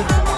Music.